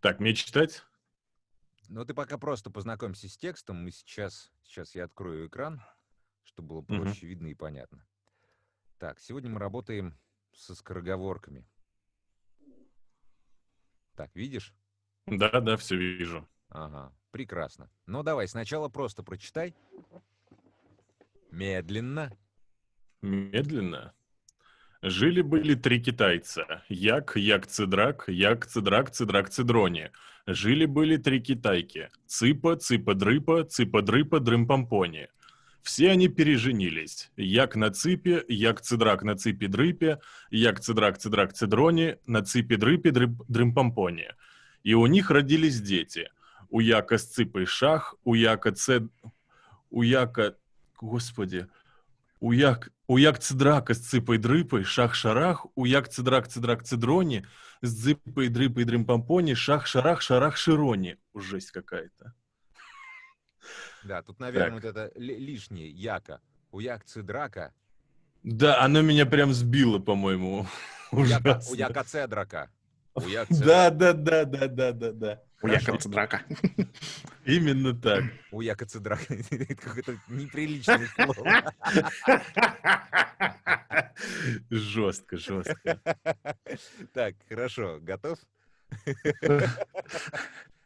Так, мне читать? Ну, ты пока просто познакомься с текстом. Мы сейчас... Сейчас я открою экран, чтобы было проще видно и понятно. Так, сегодня мы работаем со скороговорками. Так, видишь? Да, да, все вижу. Ага, прекрасно. Ну, давай, сначала просто прочитай. Медленно. Медленно. Жили-были три китайца. Як, як, цидрак, як, цидрак, цидрак, цидрони. Жили-были три китайки. Цыпа, цыпа-дрыпа, цыпа-дрыпа, дрым-помпони. Все они переженились. Як на цыпе, як цидрак на цыпе-дрыпе, як цидрак, цидрак, цидрони, на цыпе-дрыпе, дрым-помпони. И у них родились дети. У яка с цыпой шах, у яка цед... У яка... Господи... У як... У як цидрака с цыпой-дрыпой, шах-шарах, у як цидрак-цидрак цидрони, с дзыпой-дрыпой дрым-помпони, шах-шарах, шарах-широни. Жесть какая-то. Да, тут, наверное, Так. вот это ли- лишнее. Яка. У як цидрака. Да, оно меня прям сбило, по-моему. У яка, у яка цедрака. У як цедрака. Да, да, да, да, да, да, да. У Якобца драка. Именно так. У яка цедрака. Это какое-то неприличное слово. Жестко, жестко. Так, хорошо. Готов?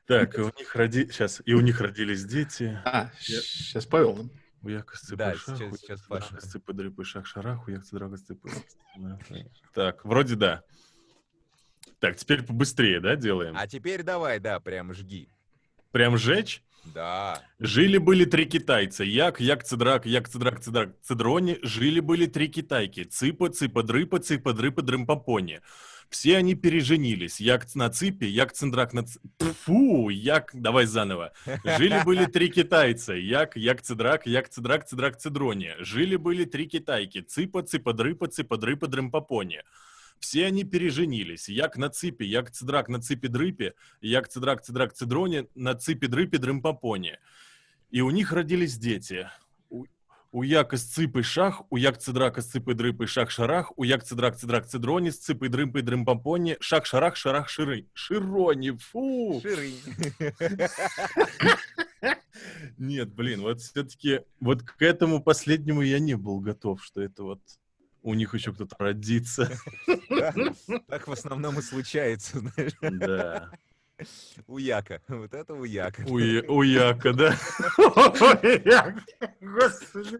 Так, и у них роди... Сейчас, и у них родились дети. А, Я- сейчас Павел. У яка с Да, сейчас- сейчас Паша. драка с цыпой дрыпой шах шарах, у драка цыпой. Да. Так, вроде да. Так, теперь побыстрее, да, делаем? А теперь давай, да, прям жги. Прям жечь? Да. Жили-были три китайца. Як, як, цедрак, як, цедрак, цедрак, цедрони. Жили-были три китайки. Цыпа, цыпа, дрыпа, цыпа, дрыпа, дрымпопони. Все они переженились. Як на цыпе, як цендрак на ц... Фу, як... Давай заново. Жили-были три китайца. Як, як, цедрак, як, цедрак, цедрак, цедрони. Жили-были три китайки. Цыпа, цыпа, дрыпа, цыпа, дрыпа, дрымпопони. Все они переженились. Як на цыпе, як цедрак на цыпе дрыпе, як цедрак, цедрак, цедрони, на цыпе дрыпе, дрымпопони. И у них родились дети. У, у яка с цыпой шах, у як цедрака с цыпой дрыпой шах шарах, у як цедрак цедрак цедрони с цыпой дрымпой дрымпомпони, шах шарах шарах ширы. Широни, фу! Ширый. Нет, блин, вот все-таки вот к этому последнему я не был готов, что это вот у них еще кто-то родится. Так в основном и случается, знаешь, Да. у Яка. Вот это у Яка. У, Яка, да? У Яка, Господи.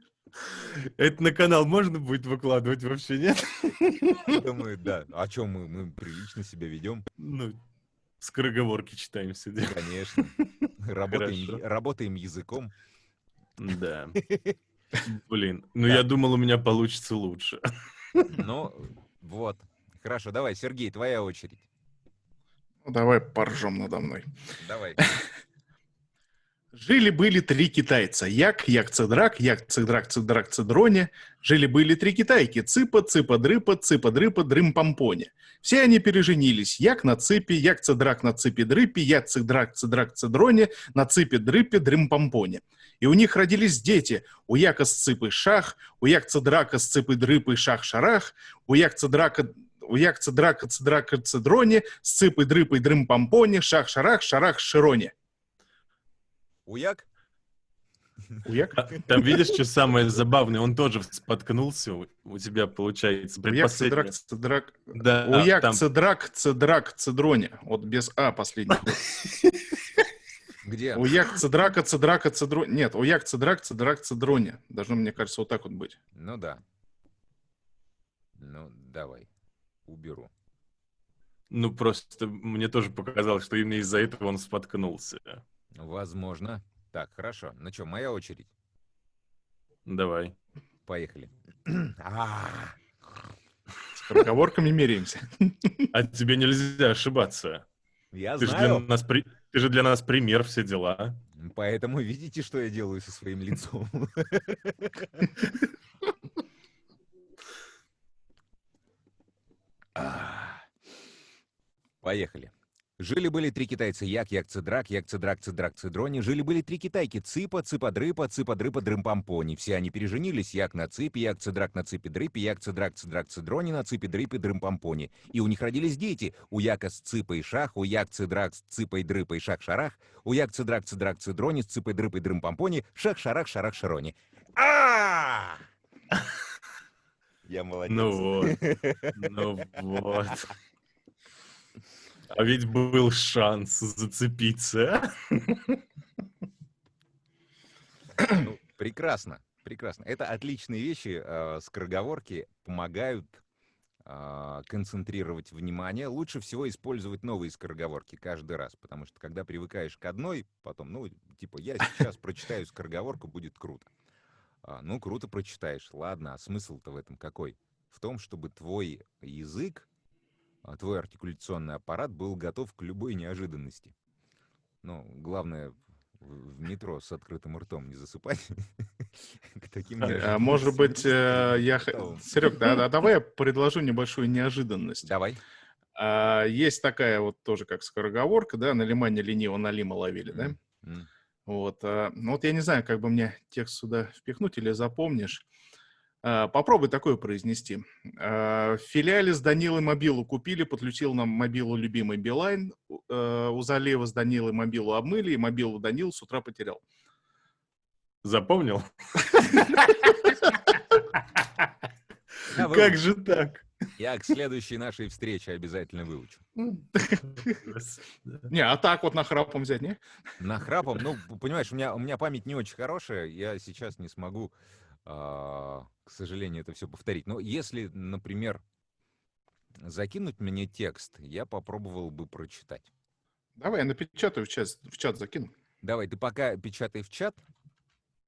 Это на канал можно будет выкладывать вообще, нет? Думаю, да. А чем мы? Мы прилично себя ведем. Ну, скороговорки читаем сидим. Конечно. Работаем, работаем языком. Да. Блин, ну я думал, у меня получится лучше. Ну, вот. Хорошо, давай, Сергей, твоя очередь. Ну, давай поржем надо мной. Давай. Жили-были три китайца. Як, як, цедрак, як, цедрак, цедрак, цедрони. Жили-были три китайки. Цыпа, цыпа, дрыпа, цыпа, дрыпа, дрым, помпони. Все они переженились. Як на цыпе, як, цедрак на цыпе, дрыпе, як, цедрак, цедрак, цедрони, на цыпе, дрыпе, дрым, помпони. И у них родились дети. У яка с цыпой шах, у як цедрака с цыпой дрыпой шах шарах, у як цедрака у як цедрака цедрака цедрони, с цыпой дрыпой дрым помпони, шах шарах, шарах широни. Уяк? Уяк? А, Там видишь, что самое забавное? Он тоже споткнулся. У тебя получается Уяк, цедрак, цедрак. Да, Уяк, там цедрак, цедрак, цедрони. Вот без А последний. Где? Уяк, цедрака, цедрака, цедрони. Нет, уяк, цедрак, цедрак, цедрони. Должно, мне кажется, вот так вот быть. Ну да. Ну, давай. Уберу. Ну, просто мне тоже показалось, что именно из-за этого он споткнулся. Возможно. Так, хорошо. Ну что, моя очередь. Давай. Поехали. С разговорками меряемся. А тебе нельзя ошибаться. Я Ты же, для знаю. нас, при- ты же для нас пример, все дела. Поэтому видите, что я делаю со своим лицом. А. Поехали. Жили-были три китайца, як, як, цедрак, як, цедрак, цедрак, цедрони. Жили-были три китайки, цыпа, цыпа-дрыпа, цыпа-дрыпа, дрым-помпони. Все они переженились, як на цыпе, як, цедрак на цыпе, дрыпе, як, цедрак, цедрак, цедрони, на цыпе, дрыпе, дрым-помпони. И у них родились дети. У яка с цыпой шах, у як, цедрак с цыпой, дрыпой, шах-шарах, у як, цедрак, цедрак, цедрони, с цыпой, дрыпой, дрым-помпони, шах-шарах, шарах-шарони. а Я молодец. Ну вот, ну вот. А ведь был шанс зацепиться. Ну, прекрасно, прекрасно. Это отличные вещи. э, Скороговорки помогают а, концентрировать внимание. Лучше всего использовать новые скороговорки каждый раз, потому что когда привыкаешь к одной, потом, ну, типа, я сейчас прочитаю скороговорку, будет круто. А, Ну, круто прочитаешь. Ладно, а смысл-то в этом какой? В том, чтобы твой язык, а, твой артикуляционный аппарат был готов к любой неожиданности. Ну, главное в метро с открытым ртом не засыпать. К таким А, Может быть, э, я... Серег, да, да, давай я предложу небольшую неожиданность. Давай. А, Есть такая вот тоже как скороговорка, да, на лимане лениво налима ловили, да? Вот, а, ну вот я не знаю, как бы мне текст сюда впихнуть или запомнишь. А, Попробуй такое произнести. А, В филиале с Данилой мобилу купили, подключил нам мобилу любимый Билайн. У- э, Залева с Данилой мобилу обмыли, и мобилу Данил с утра потерял. Запомнил? Как же так? Я к следующей нашей встрече обязательно выучу. Не, а так вот нахрапом взять, не? Нахрапом, ну, п- понимаешь, у меня, у меня память не очень хорошая, я сейчас не смогу, к сожалению, это все повторить. Но если, например, закинуть мне текст, я попробовал бы прочитать. Давай я напечатаю в чат, в чат закину. Давай, ты пока печатай в чат,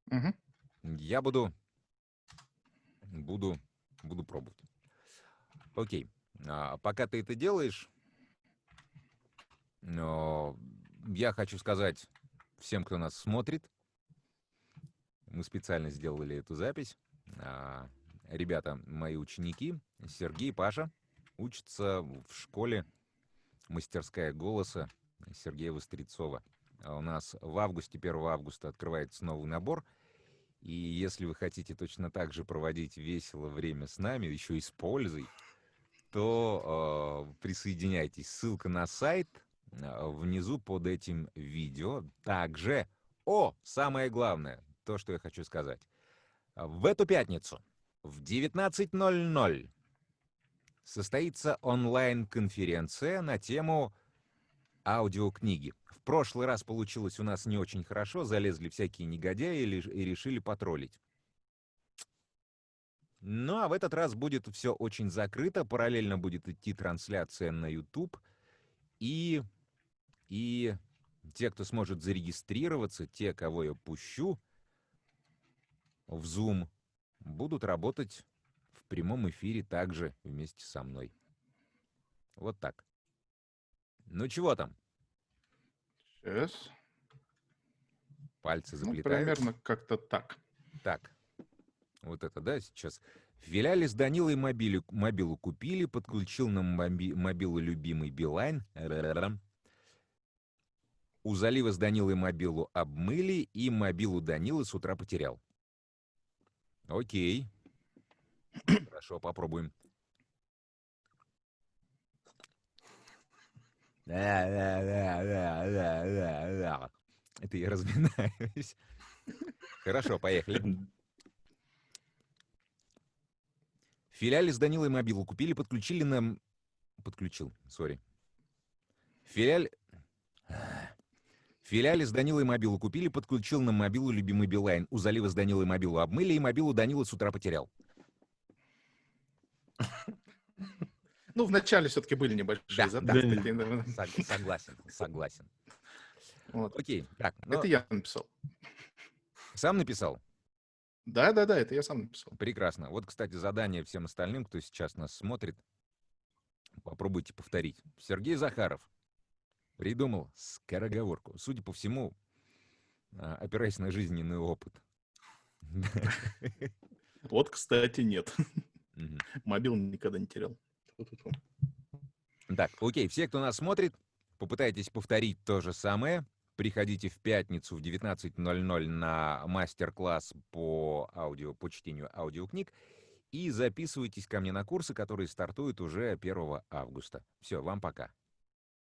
Мгм. я буду, буду, буду пробовать. Окей, а, пока ты это делаешь, я хочу сказать всем, кто нас смотрит, мы специально сделали эту запись. А, Ребята, мои ученики, Сергей, Паша, учатся в школе «Мастерская голоса» Сергея Вострецова. А У нас в августе, 1 августа, открывается новый набор. И если вы хотите точно так же проводить весело время с нами, еще и с пользой, то э, присоединяйтесь. Ссылка на сайт внизу под этим видео. Также, о, самое главное, то, что я хочу сказать. В эту пятницу в 19.00 состоится онлайн-конференция на тему аудиокниги. В прошлый раз получилось у нас не очень хорошо, залезли всякие негодяи и решили потроллить. Ну, а в этот раз будет все очень закрыто, параллельно будет идти трансляция на YouTube, и, и те, кто сможет зарегистрироваться, те, кого я пущу в Zoom, будут работать в прямом эфире также вместе со мной. Вот так. Ну чего там? Сейчас. Пальцы Ну, заплетают. примерно как-то так. Так, вот это, да, сейчас. В с Данилой мобилю, мобилу купили, подключил на моби- мобилу любимый Билайн. У залива с Данилой мобилу обмыли, и мобилу Данилы с утра потерял. Окей. Хорошо, попробуем. Да-да-да-да-да-да. Это я разминаюсь. Хорошо, поехали. В филиале с Данилой мобилу купили, подключили нам... Подключил, сори. В филиале... В филиале с Данилой мобилу купили, подключил на мобилу любимый Билайн. У залива с Данилой мобилу обмыли, и мобилу Данила с утра потерял. Ну, вначале все-таки были небольшие Да, задатки. да. Согласен, согласен. Вот. Окей, так, ну, Это я написал. сам написал? Да, да, да, это я сам написал. Прекрасно. Вот, кстати, задание всем остальным, кто сейчас нас смотрит. Попробуйте повторить. Сергей Захаров придумал скороговорку. Судя по всему, а, опираясь на жизненный опыт. Вот, кстати, нет. Мобил никогда не терял. Так, окей, все, кто нас смотрит, Попытайтесь повторить то же самое. Приходите в пятницу в 19.00 на мастер-класс по аудио, по чтению аудиокниг и записывайтесь ко мне на курсы, которые стартуют уже 1 августа. Все, вам пока.